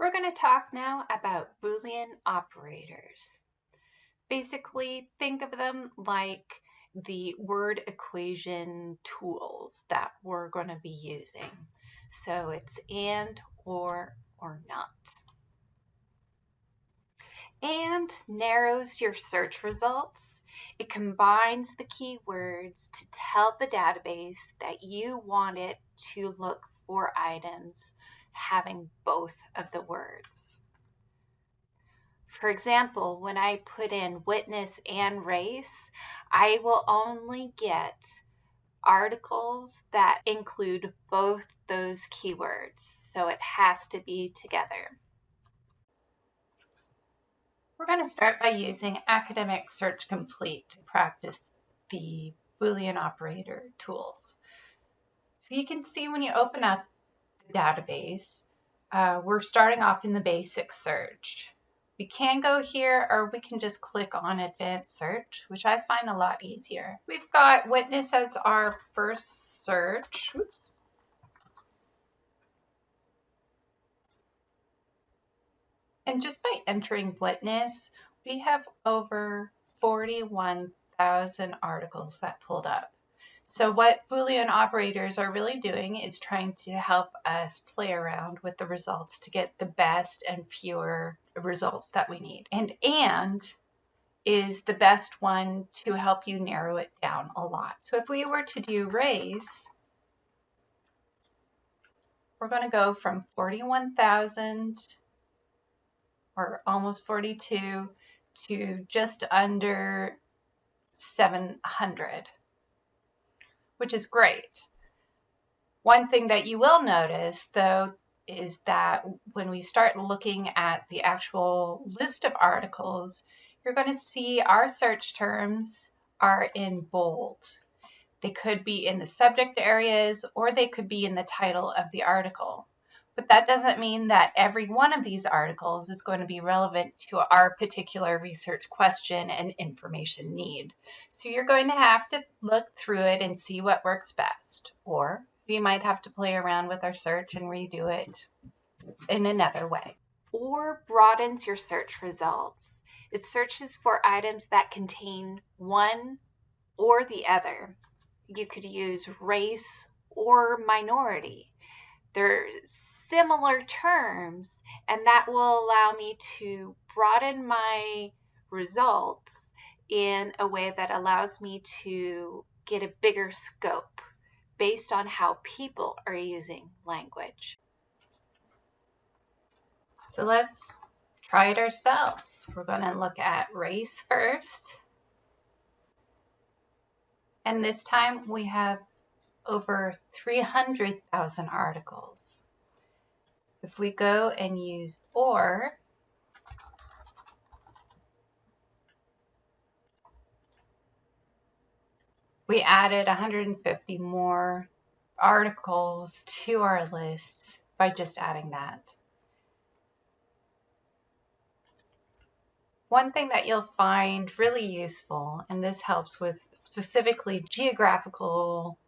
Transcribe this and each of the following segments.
We're going to talk now about Boolean operators. Basically, think of them like the word equation tools that we're going to be using. So it's and, or, or not. And narrows your search results. It combines the keywords to tell the database that you want it to look for items having both of the words. For example, when I put in witness and race, I will only get articles that include both those keywords. So it has to be together. We're going to start by using Academic Search Complete to practice the Boolean operator tools. So you can see when you open up database, uh, we're starting off in the basic search. We can go here or we can just click on advanced search, which I find a lot easier. We've got witness as our first search. Oops. And just by entering witness, we have over 41,000 articles that pulled up. So what Boolean operators are really doing is trying to help us play around with the results to get the best and fewer results that we need. And AND is the best one to help you narrow it down a lot. So if we were to do raise, we're going to go from 41,000 or almost 42 to just under 700 which is great. One thing that you will notice, though, is that when we start looking at the actual list of articles, you're going to see our search terms are in bold. They could be in the subject areas or they could be in the title of the article. But that doesn't mean that every one of these articles is going to be relevant to our particular research question and information need. So you're going to have to look through it and see what works best. Or we might have to play around with our search and redo it in another way. Or broadens your search results. It searches for items that contain one or the other. You could use race or minority. There's similar terms, and that will allow me to broaden my results in a way that allows me to get a bigger scope based on how people are using language. So let's try it ourselves. We're going to look at race first. And this time we have over 300,000 articles. If we go and use or, we added 150 more articles to our list by just adding that. One thing that you'll find really useful, and this helps with specifically geographical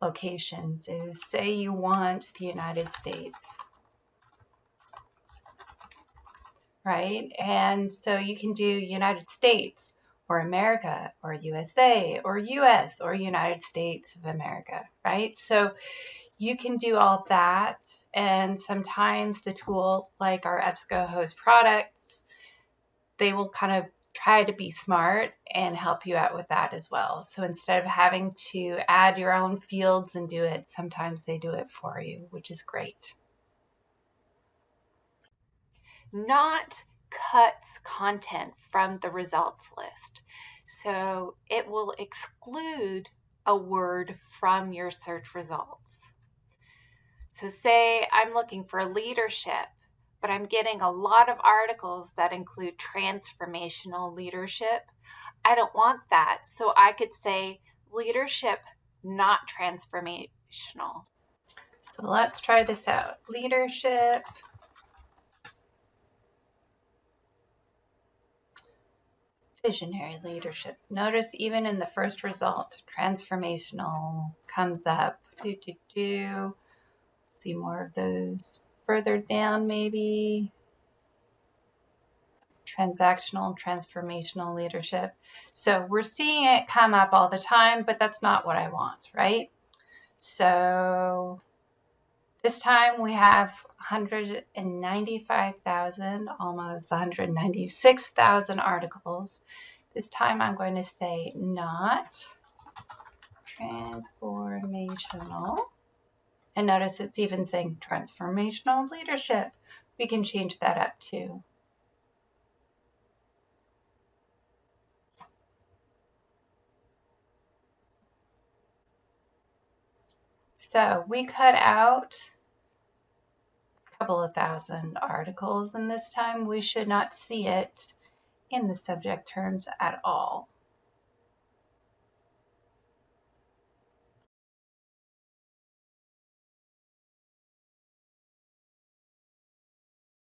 locations, is say you want the United States. Right? And so you can do United States or America or USA or US or United States of America, right? So you can do all that. And sometimes the tool, like our EBSCOhost products, they will kind of try to be smart and help you out with that as well. So instead of having to add your own fields and do it, sometimes they do it for you, which is great not cuts content from the results list. So it will exclude a word from your search results. So say I'm looking for leadership, but I'm getting a lot of articles that include transformational leadership. I don't want that. So I could say leadership, not transformational. So let's try this out. Leadership, visionary leadership. Notice even in the first result, transformational comes up. Do, do, do. See more of those further down maybe. Transactional, transformational leadership. So we're seeing it come up all the time, but that's not what I want, right? So this time we have 195,000, almost 196,000 articles. This time I'm going to say not transformational. And notice it's even saying transformational leadership. We can change that up too. So we cut out a couple of thousand articles and this time we should not see it in the subject terms at all.